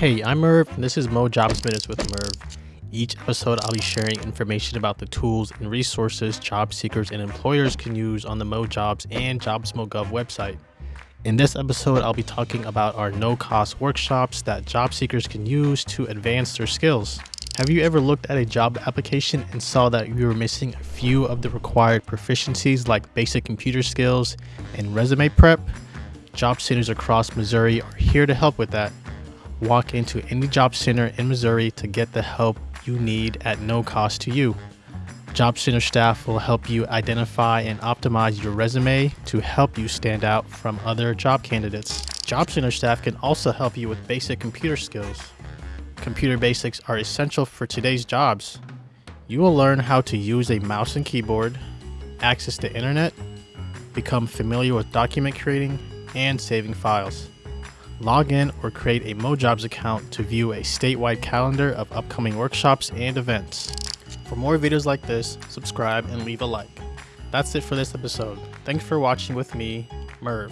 Hey, I'm Merv, and this is MoJobs Minutes with Merv. Each episode, I'll be sharing information about the tools and resources job seekers and employers can use on the MoJobs and JobsMoGov website. In this episode, I'll be talking about our no cost workshops that job seekers can use to advance their skills. Have you ever looked at a job application and saw that you were missing a few of the required proficiencies like basic computer skills and resume prep? Job centers across Missouri are here to help with that. Walk into any job center in Missouri to get the help you need at no cost to you. Job Center staff will help you identify and optimize your resume to help you stand out from other job candidates. Job Center staff can also help you with basic computer skills. Computer basics are essential for today's jobs. You will learn how to use a mouse and keyboard, access the internet, become familiar with document creating, and saving files. Log in or create a MoJobs account to view a statewide calendar of upcoming workshops and events. For more videos like this, subscribe and leave a like. That's it for this episode. Thanks for watching with me, Merv.